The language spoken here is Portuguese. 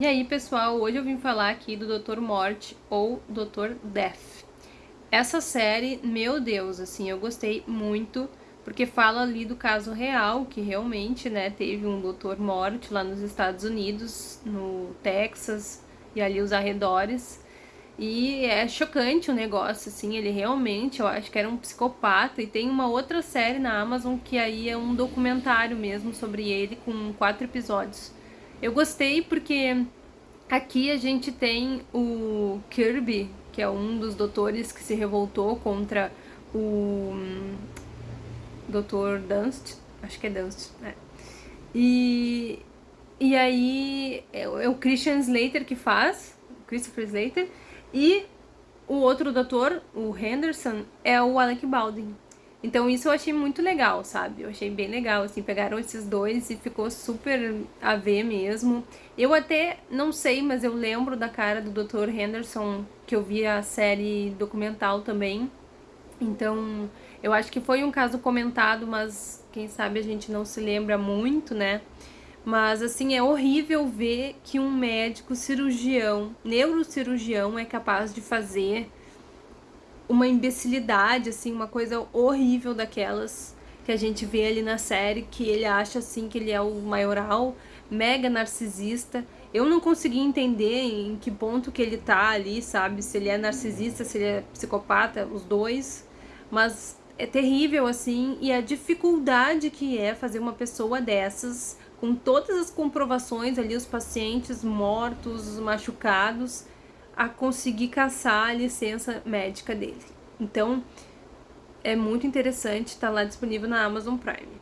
E aí, pessoal, hoje eu vim falar aqui do Dr. Morte ou Dr. Death. Essa série, meu Deus, assim, eu gostei muito, porque fala ali do caso real, que realmente, né, teve um Dr. Morte lá nos Estados Unidos, no Texas e ali os arredores. E é chocante o negócio, assim, ele realmente, eu acho que era um psicopata. E tem uma outra série na Amazon que aí é um documentário mesmo sobre ele, com quatro episódios. Eu gostei porque aqui a gente tem o Kirby, que é um dos doutores que se revoltou contra o hum, Dr. Dunst, acho que é Dunst, né? E, e aí é, é o Christian Slater que faz, Christopher Slater, e o outro doutor, o Henderson, é o Alec Baldwin. Então isso eu achei muito legal, sabe? Eu achei bem legal, assim, pegaram esses dois e ficou super a ver mesmo. Eu até não sei, mas eu lembro da cara do Dr. Henderson, que eu vi a série documental também. Então, eu acho que foi um caso comentado, mas quem sabe a gente não se lembra muito, né? Mas, assim, é horrível ver que um médico cirurgião, neurocirurgião, é capaz de fazer uma imbecilidade, assim, uma coisa horrível daquelas que a gente vê ali na série, que ele acha, assim, que ele é o maioral, mega narcisista. Eu não consegui entender em que ponto que ele tá ali, sabe? Se ele é narcisista, se ele é psicopata, os dois. Mas é terrível, assim, e a dificuldade que é fazer uma pessoa dessas, com todas as comprovações ali, os pacientes mortos, machucados, a conseguir caçar a licença médica dele. Então, é muito interessante, está lá disponível na Amazon Prime.